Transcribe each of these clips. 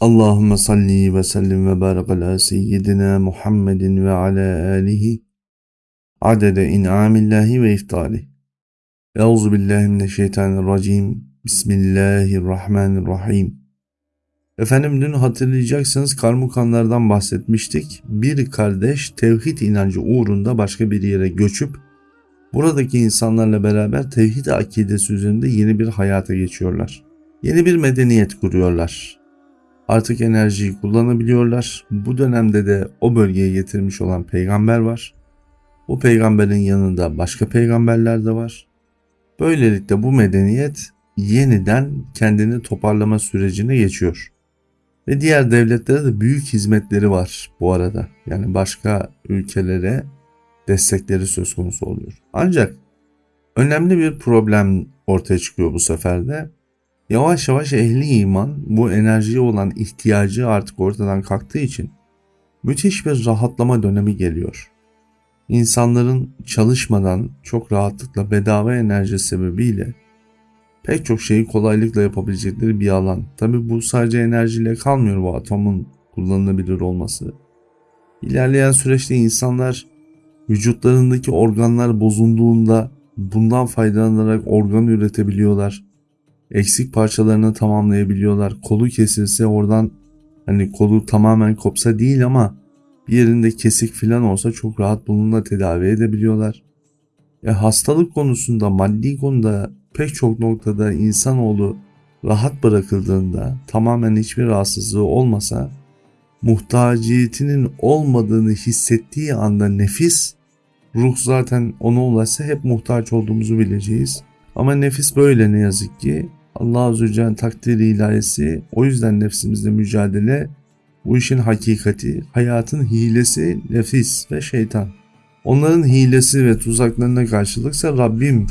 Allahümme salli ve sellim ve barik ala seyyidina Muhammedin ve ala alihi adede in'amillahi ve iftali. Euzu billahi mineşşeytanirracim. Bismillahirrahmanirrahim. Efendim dün hatırlayacaksınız karmukanlardan bahsetmiştik. Bir kardeş tevhid inancı uğrunda başka bir yere göçüp buradaki insanlarla beraber tevhid akidesi üzerinde yeni bir hayata geçiyorlar. Yeni bir medeniyet kuruyorlar Artık enerjiyi kullanabiliyorlar. Bu dönemde de o bölgeye getirmiş olan peygamber var. O peygamberin yanında başka peygamberler de var. Böylelikle bu medeniyet yeniden kendini toparlama sürecine geçiyor. Ve diğer devletlere de büyük hizmetleri var bu arada. Yani başka ülkelere destekleri söz konusu oluyor. Ancak önemli bir problem ortaya çıkıyor bu sefer de. Yavaş yavaş ehli iman bu enerjiye olan ihtiyacı artık ortadan kalktığı için müthiş bir rahatlama dönemi geliyor. İnsanların çalışmadan çok rahatlıkla bedava enerji sebebiyle pek çok şeyi kolaylıkla yapabilecekleri bir alan. Tabi bu sadece enerjiyle kalmıyor bu atomun kullanılabilir olması. İlerleyen süreçte insanlar vücutlarındaki organlar bozulduğunda bundan faydalanarak organ üretebiliyorlar eksik parçalarını tamamlayabiliyorlar. Kolu kesilse oradan hani kolu tamamen kopsa değil ama bir yerinde kesik falan olsa çok rahat bununla tedavi edebiliyorlar. E hastalık konusunda, maddi konuda pek çok noktada insanoğlu rahat bırakıldığında tamamen hiçbir rahatsızlığı olmasa muhtaciyetinin olmadığını hissettiği anda nefis ruh zaten ona ulaşsa hep muhtaç olduğumuzu bileceğiz. Ama nefis böyle ne yazık ki Allah Azze Celle'nin takdiri ilahisi o yüzden nefsimizle mücadele bu işin hakikati, hayatın hilesi nefis ve şeytan. Onların hilesi ve tuzaklarına karşılıksa Rabbim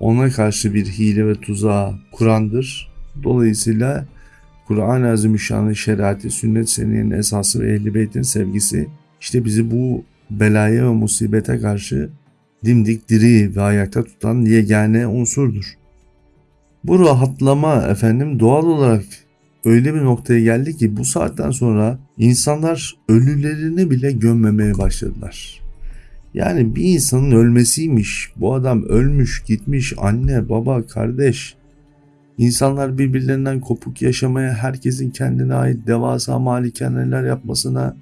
ona karşı bir hile ve tuzağı Kur'an'dır. Dolayısıyla Kur'an-ı Azimüşşan'ın şeriatı, sünnet seniyenin esası ve ehl beytin sevgisi işte bizi bu belaya ve musibete karşı dimdik diri ve ayakta tutan yegane unsurdur. Bu rahatlama efendim doğal olarak öyle bir noktaya geldi ki bu saatten sonra insanlar ölülerini bile gömmemeye başladılar. Yani bir insanın ölmesiymiş. Bu adam ölmüş, gitmiş anne, baba, kardeş. İnsanlar birbirlerinden kopuk yaşamaya, herkesin kendine ait devasa malikaneler yapmasına,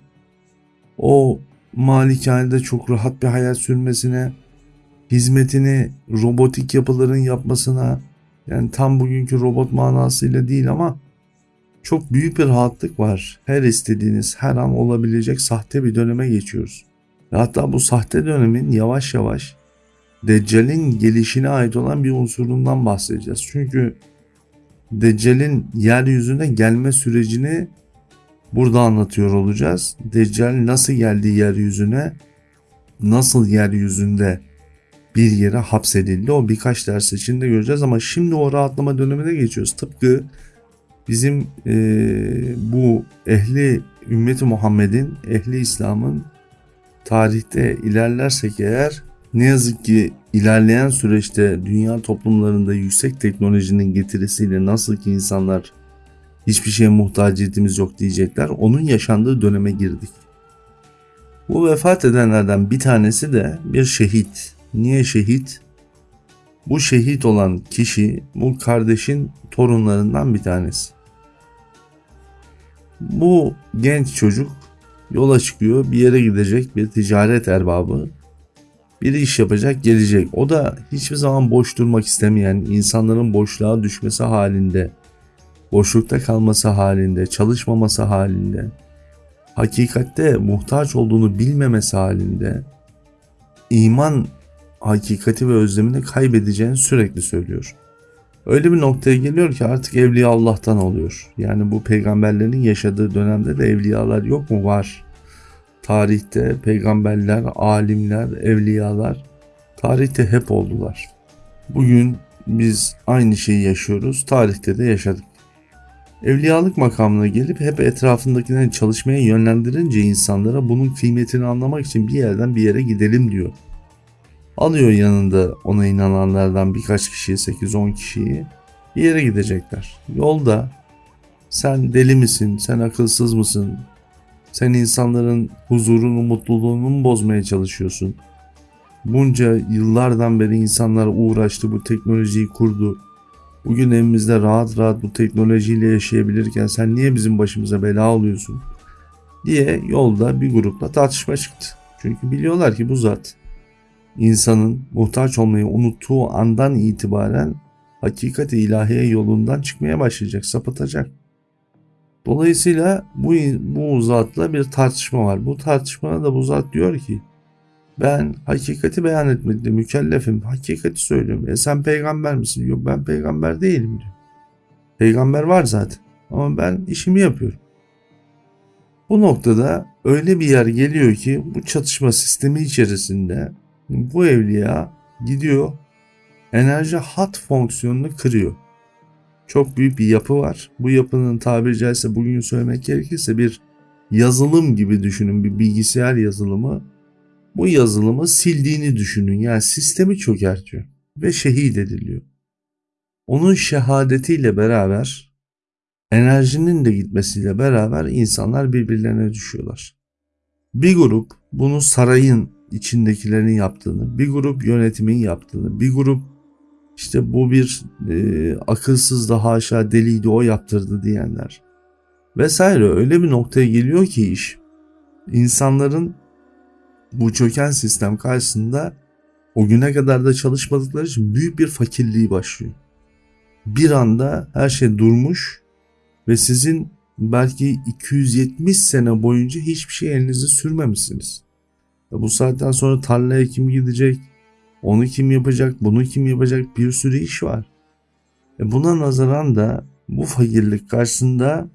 o malikanede çok rahat bir hayat sürmesine, hizmetini robotik yapıların yapmasına, yani tam bugünkü robot manasıyla değil ama çok büyük bir rahatlık var. Her istediğiniz her an olabilecek sahte bir döneme geçiyoruz. Ve hatta bu sahte dönemin yavaş yavaş Deccal'in gelişine ait olan bir unsurundan bahsedeceğiz. Çünkü Deccal'in yeryüzüne gelme sürecini burada anlatıyor olacağız. Deccal nasıl geldi yeryüzüne, nasıl yeryüzünde bir yere hapsedildi. O birkaç ders içinde göreceğiz ama şimdi o rahatlama dönemine geçiyoruz. Tıpkı bizim e, bu ehli ümmeti Muhammed'in, ehli İslam'ın tarihte ilerlersek eğer ne yazık ki ilerleyen süreçte dünya toplumlarında yüksek teknolojinin getirisiyle nasıl ki insanlar hiçbir şeye muhtaciyetimiz yok diyecekler. Onun yaşandığı döneme girdik. Bu vefat edenlerden bir tanesi de bir şehit. Niye şehit? Bu şehit olan kişi bu kardeşin torunlarından bir tanesi. Bu genç çocuk yola çıkıyor bir yere gidecek bir ticaret erbabı bir iş yapacak gelecek. O da hiçbir zaman boş durmak istemeyen insanların boşluğa düşmesi halinde boşlukta kalması halinde çalışmaması halinde hakikatte muhtaç olduğunu bilmemesi halinde iman hakikati ve özlemini kaybedeceğini sürekli söylüyor. Öyle bir noktaya geliyor ki artık evliya Allah'tan oluyor. Yani bu peygamberlerin yaşadığı dönemde de evliyalar yok mu? Var. Tarihte peygamberler, alimler, evliyalar tarihte hep oldular. Bugün biz aynı şeyi yaşıyoruz. Tarihte de yaşadık. Evliyalık makamına gelip hep etrafındakilerin çalışmaya yönlendirince insanlara bunun kıymetini anlamak için bir yerden bir yere gidelim diyor. Alıyor yanında ona inananlardan birkaç kişiyi 8-10 kişiyi bir yere gidecekler. Yolda Sen deli misin? Sen akılsız mısın? Sen insanların huzurunu, mutluluğunu mu bozmaya çalışıyorsun? Bunca yıllardan beri insanlar uğraştı, bu teknolojiyi kurdu. Bugün evimizde rahat rahat bu teknolojiyle yaşayabilirken sen niye bizim başımıza bela oluyorsun? diye yolda bir grupla tartışma çıktı. Çünkü biliyorlar ki bu zat insanın muhtaç olmayı unuttuğu andan itibaren hakikat ilahiye yolundan çıkmaya başlayacak, sapıtacak. Dolayısıyla bu, bu zatla bir tartışma var. Bu tartışmada da bu zat diyor ki ben hakikati beyan etmekle mükellefim. Hakikati söylüyorum. E sen peygamber misin? Yok ben peygamber değilim diyor. Peygamber var zaten. Ama ben işimi yapıyorum. Bu noktada öyle bir yer geliyor ki bu çatışma sistemi içerisinde bu evliya gidiyor enerji hat fonksiyonunu kırıyor. Çok büyük bir yapı var. Bu yapının tabiri caizse bugün söylemek gerekirse bir yazılım gibi düşünün bir bilgisayar yazılımı. Bu yazılımı sildiğini düşünün yani sistemi çökertiyor ve şehit ediliyor. Onun şehadetiyle beraber enerjinin de gitmesiyle beraber insanlar birbirlerine düşüyorlar. Bir grup bunu sarayın içindekilerin yaptığını, bir grup yönetimin yaptığını, bir grup işte bu bir e, akılsız da haşa deliydi o yaptırdı diyenler vesaire öyle bir noktaya geliyor ki iş insanların bu çöken sistem karşısında o güne kadar da çalışmadıkları için büyük bir fakirliği başlıyor. Bir anda her şey durmuş ve sizin belki 270 sene boyunca hiçbir şey elinize sürmemişsiniz. Bu saatten sonra tarlaya kim gidecek? Onu kim yapacak? Bunu kim yapacak? Bir sürü iş var. E buna nazaran da bu fakirlik karşısında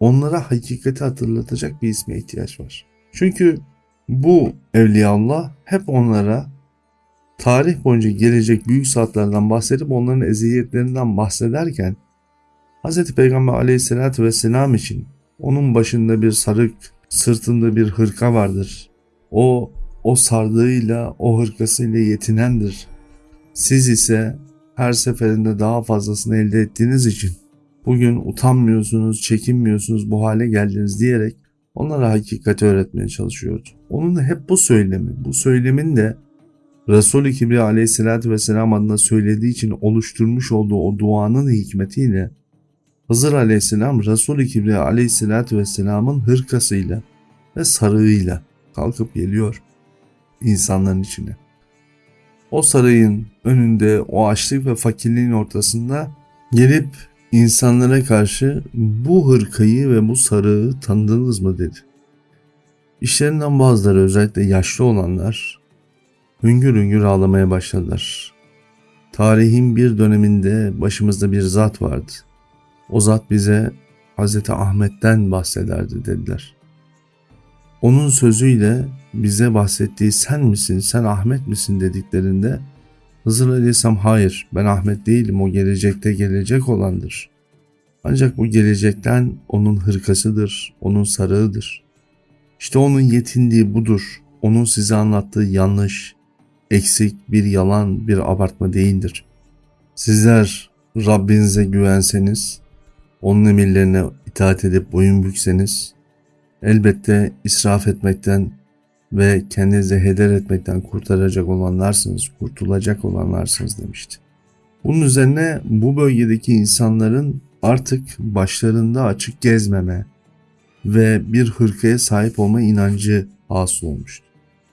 onlara hakikati hatırlatacak bir isme ihtiyaç var. Çünkü bu Evliyaullah hep onlara tarih boyunca gelecek büyük saatlerden bahsedip onların eziyetlerinden bahsederken Hz. Peygamber aleyhissalatü vesselam için onun başında bir sarık, sırtında bir hırka vardır. O o sardığıyla, o hırkasıyla yetinendir. Siz ise her seferinde daha fazlasını elde ettiğiniz için bugün utanmıyorsunuz, çekinmiyorsunuz, bu hale geldiniz diyerek onlara hakikati öğretmeye çalışıyordu. Onun da hep bu söylemi, bu söylemin de Resul-i Kibriya aleyhissalatü vesselam adına söylediği için oluşturmuş olduğu o duanın hikmetiyle Hızır aleyhisselam Resul-i Kibriya aleyhissalatü vesselamın hırkasıyla ve sarığıyla kalkıp geliyor insanların içine. O sarayın önünde o açlık ve fakirliğin ortasında gelip insanlara karşı bu hırkayı ve bu sarığı tanıdınız mı dedi. İşlerinden bazıları özellikle yaşlı olanlar hüngür hüngür ağlamaya başladılar. Tarihin bir döneminde başımızda bir zat vardı. O zat bize Hz. Ahmet'ten bahsederdi dediler. Onun sözüyle bize bahsettiği sen misin, sen Ahmet misin dediklerinde Hızır Aleyhisselam hayır ben Ahmet değilim o gelecekte gelecek olandır. Ancak bu gelecekten onun hırkasıdır, onun sarığıdır. İşte onun yetindiği budur. Onun size anlattığı yanlış, eksik, bir yalan, bir abartma değildir. Sizler Rabbinize güvenseniz, onun emirlerine itaat edip boyun bükseniz, elbette israf etmekten ve kendinizi heder etmekten kurtaracak olanlarsınız, kurtulacak olanlarsınız demişti. Bunun üzerine bu bölgedeki insanların artık başlarında açık gezmeme ve bir hırkaya sahip olma inancı hasıl olmuştu.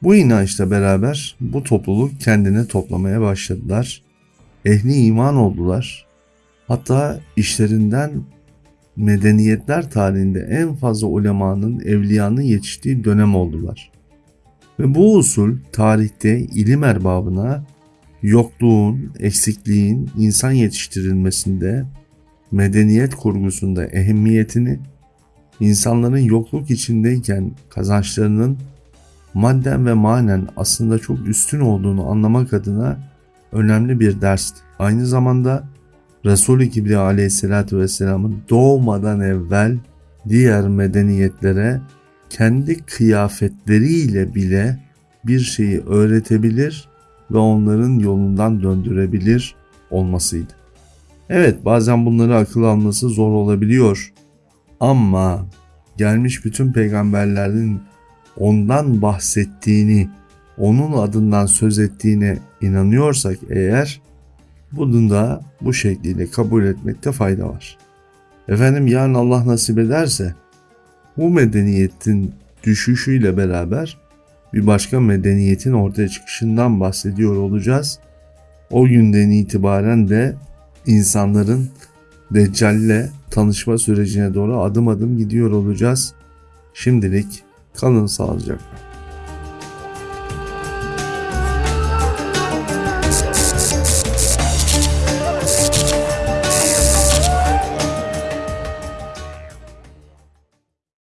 Bu inançla beraber bu topluluk kendine toplamaya başladılar. Ehli iman oldular. Hatta işlerinden medeniyetler tarihinde en fazla ulemanın, evliyanın yetiştiği dönem oldular. Ve bu usul tarihte ilim erbabına yokluğun, eksikliğin insan yetiştirilmesinde, medeniyet kurgusunda ehemmiyetini, insanların yokluk içindeyken kazançlarının madden ve manen aslında çok üstün olduğunu anlamak adına önemli bir dersti. Aynı zamanda Resul-i Kibriya aleyhissalatü vesselamın doğmadan evvel diğer medeniyetlere kendi kıyafetleriyle bile bir şeyi öğretebilir ve onların yolundan döndürebilir olmasıydı. Evet bazen bunları akıl alması zor olabiliyor. Ama gelmiş bütün peygamberlerin ondan bahsettiğini, onun adından söz ettiğine inanıyorsak eğer bunu da bu şekliyle kabul etmekte fayda var. Efendim yarın Allah nasip ederse bu medeniyetin düşüşüyle beraber bir başka medeniyetin ortaya çıkışından bahsediyor olacağız. O günden itibaren de insanların Deccal'le tanışma sürecine doğru adım adım gidiyor olacağız. Şimdilik kalın sağlıcakla.